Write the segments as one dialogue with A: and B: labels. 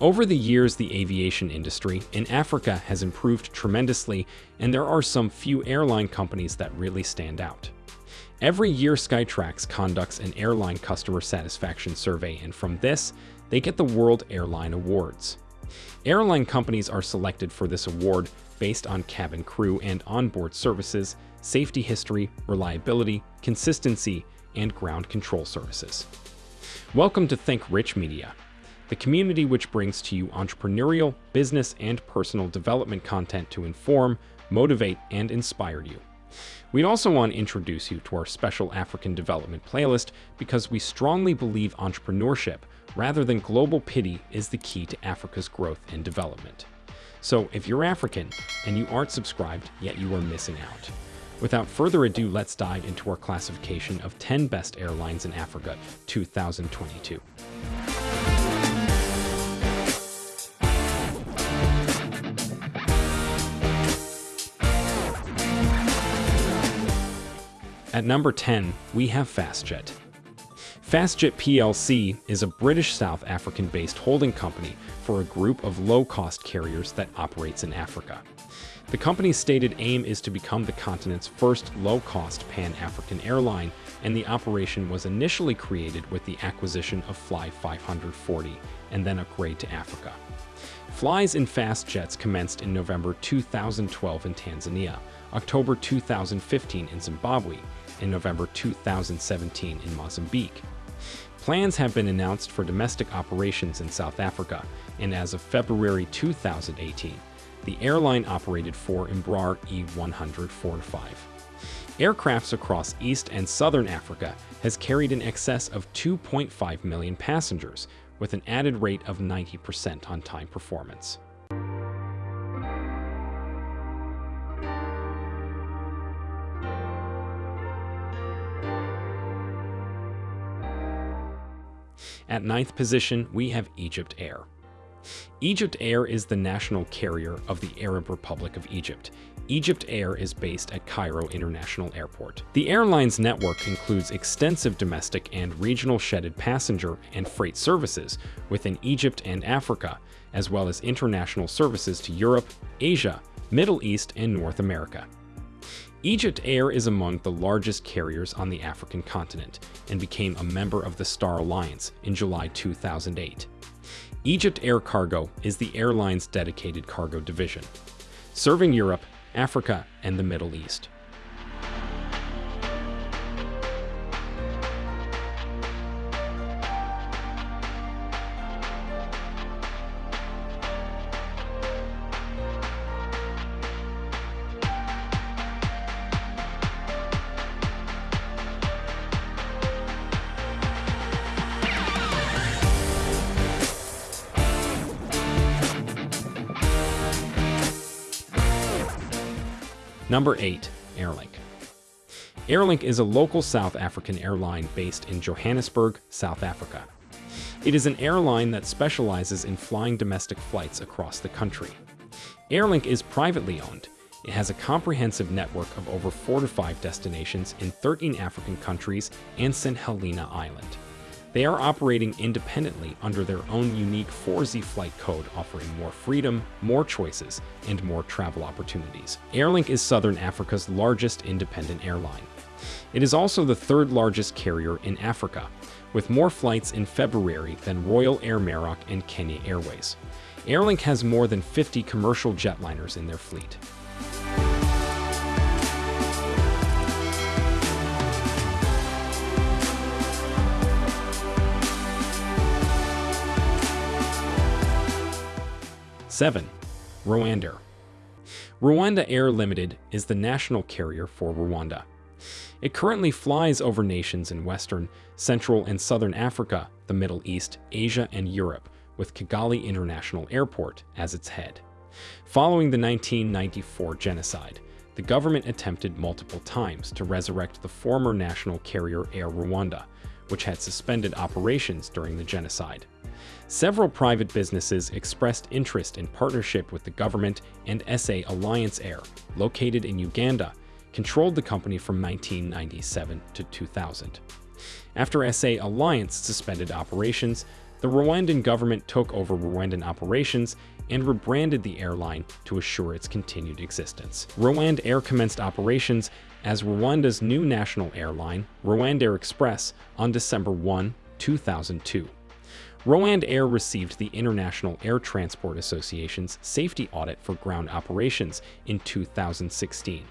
A: Over the years, the aviation industry in Africa has improved tremendously, and there are some few airline companies that really stand out. Every year, Skytrax conducts an airline customer satisfaction survey, and from this, they get the World Airline Awards. Airline companies are selected for this award based on cabin crew and onboard services, safety history, reliability, consistency, and ground control services. Welcome to Think Rich Media, the community which brings to you entrepreneurial, business, and personal development content to inform, motivate, and inspire you. We'd also want to introduce you to our special African development playlist because we strongly believe entrepreneurship, rather than global pity, is the key to Africa's growth and development. So if you're African and you aren't subscribed, yet you are missing out. Without further ado, let's dive into our classification of 10 best airlines in Africa 2022. At number 10, we have FastJet. FastJet plc is a British South African-based holding company for a group of low-cost carriers that operates in Africa. The company's stated aim is to become the continent's first low-cost pan-African airline, and the operation was initially created with the acquisition of Fly 540 and then upgrade to Africa. Flies in FastJets commenced in November 2012 in Tanzania, October 2015 in Zimbabwe, in November 2017 in Mozambique. Plans have been announced for domestic operations in South Africa, and as of February 2018, the airline operated four Embraer E100 4-5. Aircrafts across East and Southern Africa has carried in excess of 2.5 million passengers, with an added rate of 90% on-time performance. At ninth position, we have Egypt Air. Egypt Air is the national carrier of the Arab Republic of Egypt. Egypt Air is based at Cairo International Airport. The airline's network includes extensive domestic and regional shedded passenger and freight services within Egypt and Africa, as well as international services to Europe, Asia, Middle East, and North America. Egypt Air is among the largest carriers on the African continent and became a member of the Star Alliance in July 2008. Egypt Air Cargo is the airline's dedicated cargo division, serving Europe, Africa, and the Middle East. Number 8. Airlink. Airlink is a local South African airline based in Johannesburg, South Africa. It is an airline that specializes in flying domestic flights across the country. Airlink is privately owned. It has a comprehensive network of over 4 to 5 destinations in 13 African countries and St. Helena Island. They are operating independently under their own unique 4Z flight code offering more freedom, more choices, and more travel opportunities. Airlink is Southern Africa's largest independent airline. It is also the third largest carrier in Africa, with more flights in February than Royal Air Maroc and Kenya Airways. Airlink has more than 50 commercial jetliners in their fleet. 7. Rwanda. Rwanda Air Limited is the national carrier for Rwanda. It currently flies over nations in Western, Central, and Southern Africa, the Middle East, Asia, and Europe, with Kigali International Airport as its head. Following the 1994 genocide, the government attempted multiple times to resurrect the former national carrier Air Rwanda, which had suspended operations during the genocide. Several private businesses expressed interest in partnership with the government and SA Alliance Air, located in Uganda, controlled the company from 1997 to 2000. After SA Alliance suspended operations, the Rwandan government took over Rwandan operations and rebranded the airline to assure its continued existence. RwandAir commenced operations as Rwanda's new national airline, Rwandair Express, on December 1, 2002. RwandAir received the International Air Transport Association's safety audit for ground operations in 2016.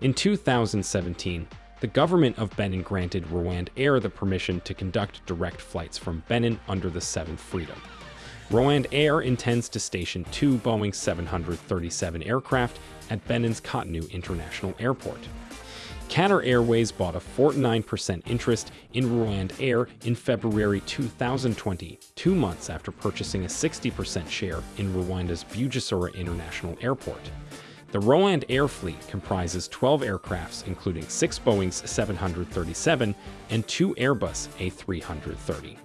A: In 2017, the government of Benin granted RwandAir the permission to conduct direct flights from Benin under the Seventh Freedom. RwandAir intends to station two Boeing 737 aircraft at Benin's Cotonou International Airport. Qatar Airways bought a 49% interest in RwandAir in February 2020, two months after purchasing a 60% share in Rwanda's Bugesera International Airport. The RwandAir fleet comprises 12 aircrafts, including six Boeing's 737 and two Airbus A330.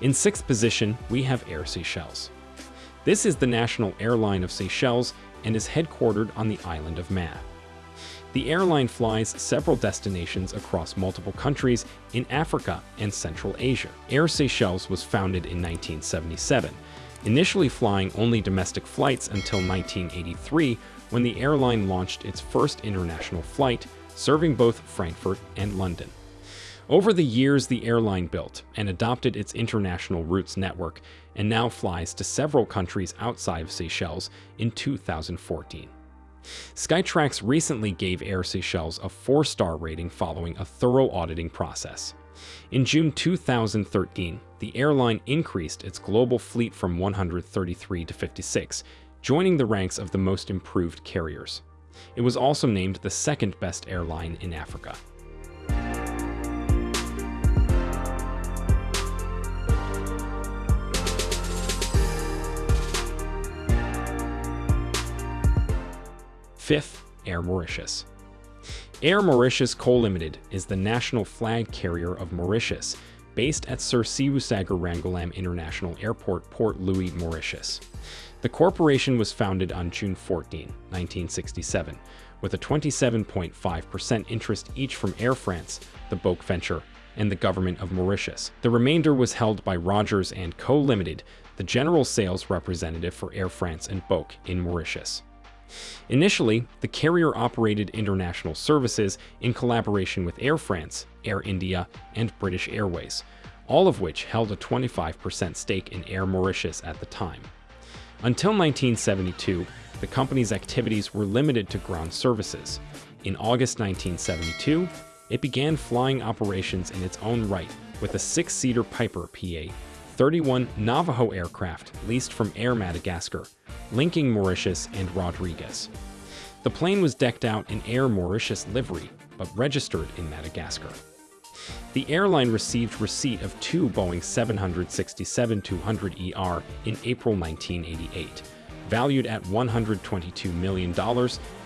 A: In sixth position, we have Air Seychelles. This is the national airline of Seychelles and is headquartered on the island of Mahé. The airline flies several destinations across multiple countries in Africa and Central Asia. Air Seychelles was founded in 1977, initially flying only domestic flights until 1983 when the airline launched its first international flight, serving both Frankfurt and London. Over the years, the airline built and adopted its international routes network and now flies to several countries outside of Seychelles in 2014. Skytrax recently gave Air Seychelles a four-star rating following a thorough auditing process. In June 2013, the airline increased its global fleet from 133 to 56, joining the ranks of the most improved carriers. It was also named the second best airline in Africa. Fifth, Air Mauritius. Air Mauritius Co. Limited is the national flag carrier of Mauritius, based at Sir Seewoosagur Ramgoolam International Airport, Port Louis, Mauritius. The corporation was founded on June 14, 1967, with a 27.5% interest each from Air France, the BOC Venture, and the government of Mauritius. The remainder was held by Rogers & Co. Limited, the general sales representative for Air France and BOC in Mauritius. Initially, the carrier operated international services in collaboration with Air France, Air India, and British Airways, all of which held a 25% stake in Air Mauritius at the time. Until 1972, the company's activities were limited to ground services. In August 1972, it began flying operations in its own right with a six-seater Piper PA 31 Navajo aircraft leased from Air Madagascar, linking Mauritius and Rodrigues. The plane was decked out in Air Mauritius livery, but registered in Madagascar. The airline received receipt of two Boeing 767-200ER in April 1988, valued at $122 million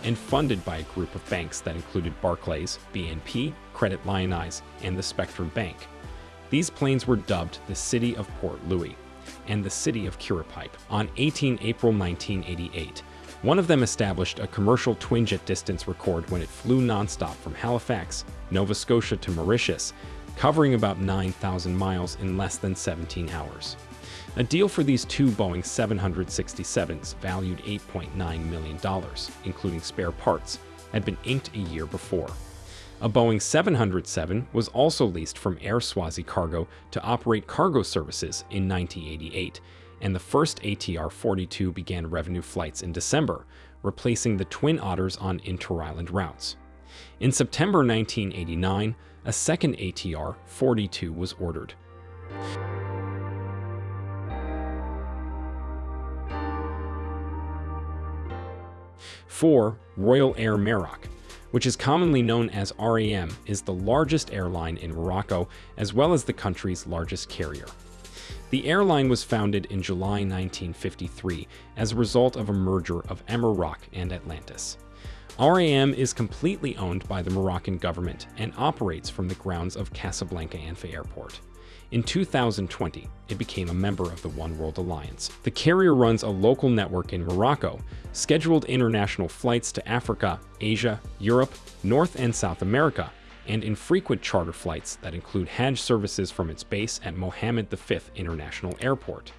A: and funded by a group of banks that included Barclays, BNP, Credit Lyonnais, and the Spectrum Bank. These planes were dubbed the City of Port Louis and the City of Curepipe on 18 April 1988. One of them established a commercial twin-jet distance record when it flew nonstop from Halifax, Nova Scotia to Mauritius, covering about 9,000 miles in less than 17 hours. A deal for these two Boeing 767s, valued $8.9 million, including spare parts, had been inked a year before. A Boeing 707 was also leased from Air Swazi Cargo to operate cargo services in 1988, and the first ATR-42 began revenue flights in December, replacing the Twin Otters on inter-island routes. In September 1989, a second ATR-42 was ordered. Four, Royal Air Maroc, which is commonly known as RAM, is the largest airline in Morocco, as well as the country's largest carrier. The airline was founded in July 1953 as a result of a merger of Emiraroc and Atlantis. RAM is completely owned by the Moroccan government and operates from the grounds of Casablanca Anfa Airport. In 2020, it became a member of the One World Alliance. The carrier runs a local network in Morocco, scheduled international flights to Africa, Asia, Europe, North and South America, and infrequent charter flights that include Hajj services from its base at Mohammed V International Airport.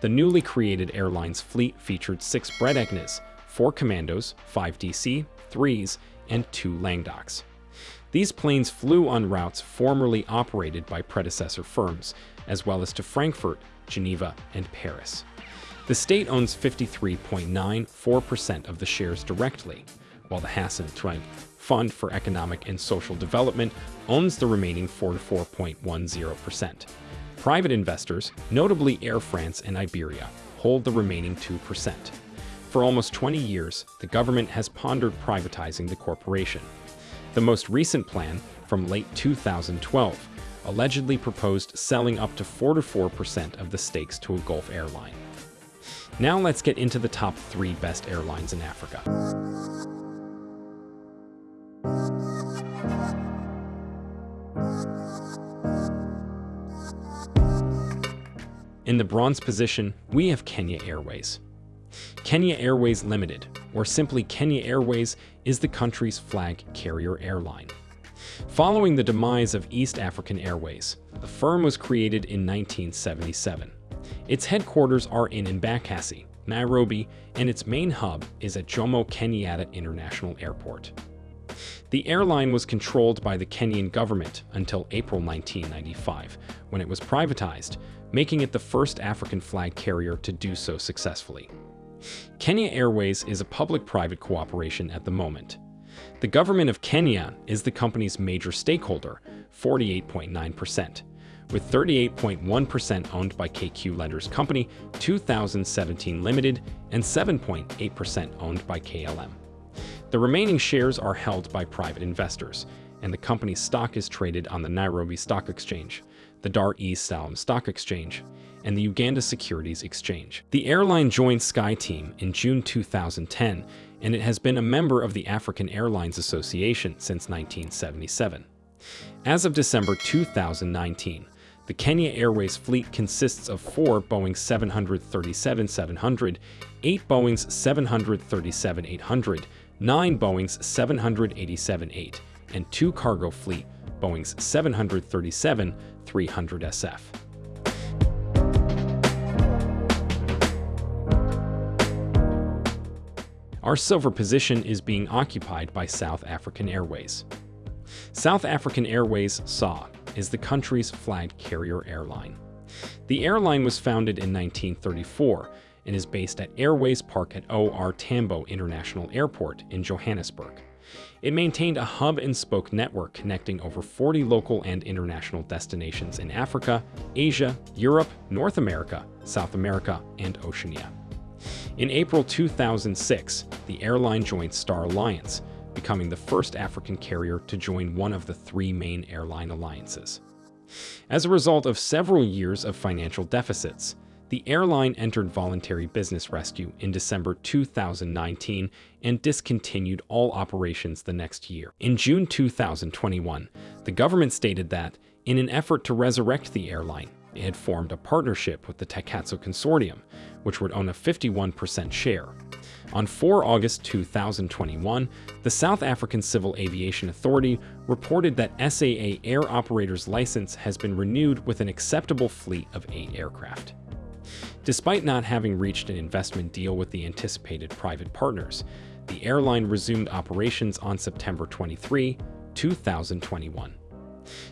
A: The newly created airline's fleet featured six Bredegners, four Commandos, five DC, threes, and two Languedocs. These planes flew on routes formerly operated by predecessor firms, as well as to Frankfurt, Geneva, and Paris. The state owns 53.94% of the shares directly, while the Hassan Twenge Fund for Economic and Social Development owns the remaining 44.10%. Private investors, notably Air France and Iberia, hold the remaining 2%. For almost 20 years, the government has pondered privatizing the corporation. The most recent plan, from late 2012, allegedly proposed selling up to 44% of the stakes to a Gulf airline. Now let's get into the top three best airlines in Africa. In the bronze position, we have Kenya Airways. Kenya Airways Limited, or simply Kenya Airways, is the country's flag carrier airline. Following the demise of East African Airways, the firm was created in 1977. Its headquarters are in Embakasi, Nairobi, and its main hub is at Jomo Kenyatta International Airport. The airline was controlled by the Kenyan government until April 1995, when it was privatized, making it the first African flag carrier to do so successfully. Kenya Airways is a public-private cooperation at the moment. The government of Kenya is the company's major stakeholder, 48.9%, with 38.1% owned by KQ Lenders Company 2017 Limited and 7.8% owned by KLM. The remaining shares are held by private investors, and the company's stock is traded on the Nairobi Stock Exchange, the Dar es Salaam Stock Exchange, and the Uganda Securities Exchange. The airline joined SkyTeam in June 2010, and it has been a member of the African Airlines Association since 1977. As of December 2019, the Kenya Airways fleet consists of four Boeing 737-700, eight Boeings 737-800, nine Boeings 787-8, and two cargo fleet Boeing's 737-300SF. Our silver position is being occupied by South African Airways. South African Airways SAW is the country's flag carrier airline. The airline was founded in 1934 and is based at Airways Park at OR Tambo International Airport in Johannesburg. It maintained a hub and spoke network connecting over 40 local and international destinations in Africa, Asia, Europe, North America, South America, and Oceania. In April 2006, the airline joined Star Alliance, becoming the first African carrier to join one of the three main airline alliances. As a result of several years of financial deficits, the airline entered voluntary business rescue in December 2019 and discontinued all operations the next year. In June 2021, the government stated that, in an effort to resurrect the airline, it had formed a partnership with the Takatso Consortium, which would own a 51% share. On 4 August 2021, the South African Civil Aviation Authority reported that SAA Air Operator's license has been renewed with an acceptable fleet of eight aircraft. Despite not having reached an investment deal with the anticipated private partners, the airline resumed operations on September 23, 2021.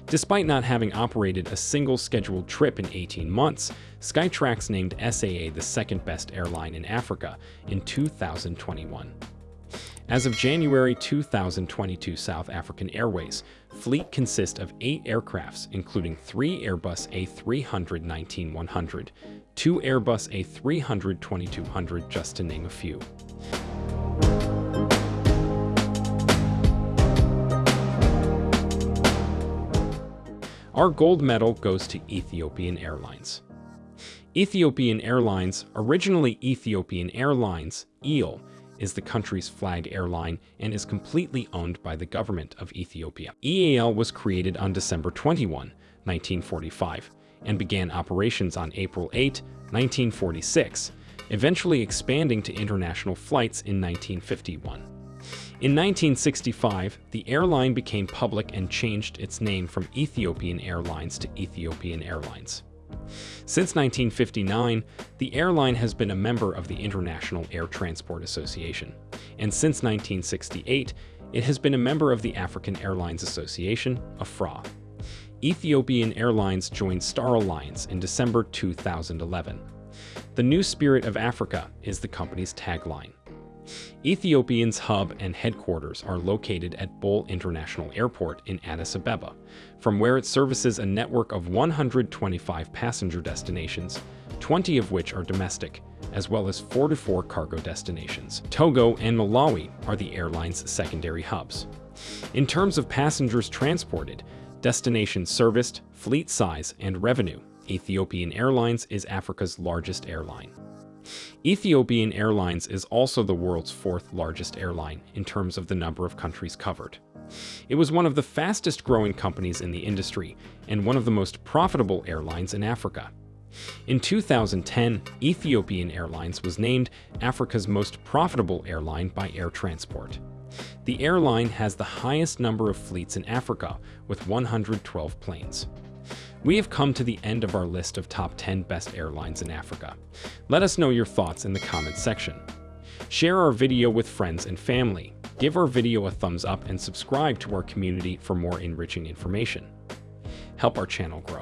A: Despite not having operated a single scheduled trip in 18 months, Skytrax named SAA the second best airline in Africa in 2021. As of January 2022 South African Airways, fleet consists of eight aircrafts, including three Airbus A319-100, two Airbus A320-200 just to name a few. Our gold medal goes to Ethiopian Airlines. Ethiopian Airlines, originally Ethiopian Airlines, EAL, is the country's flag airline and is completely owned by the government of Ethiopia. EAL was created on December 21, 1945, and began operations on April 8, 1946, eventually expanding to international flights in 1951. In 1965, the airline became public and changed its name from Ethiopian Airlines to Ethiopian Airlines. Since 1959, the airline has been a member of the International Air Transport Association, and since 1968, it has been a member of the African Airlines Association, AFRA. Ethiopian Airlines joined Star Alliance in December 2011. The new spirit of Africa is the company's tagline. Ethiopian's hub and headquarters are located at Bole International Airport in Addis Ababa, from where it services a network of 125 passenger destinations, 20 of which are domestic, as well as 44 cargo destinations. Togo and Malawi are the airline's secondary hubs. In terms of passengers transported, destinations serviced, fleet size, and revenue, Ethiopian Airlines is Africa's largest airline. Ethiopian Airlines is also the world's fourth largest airline in terms of the number of countries covered. It was one of the fastest growing companies in the industry and one of the most profitable airlines in Africa. In 2010, Ethiopian Airlines was named Africa's most profitable airline by air transport. The airline has the highest number of fleets in Africa, with 112 planes. We have come to the end of our list of top 10 best airlines in Africa. Let us know your thoughts in the comments section. Share our video with friends and family. Give our video a thumbs up and subscribe to our community for more enriching information. Help our channel grow.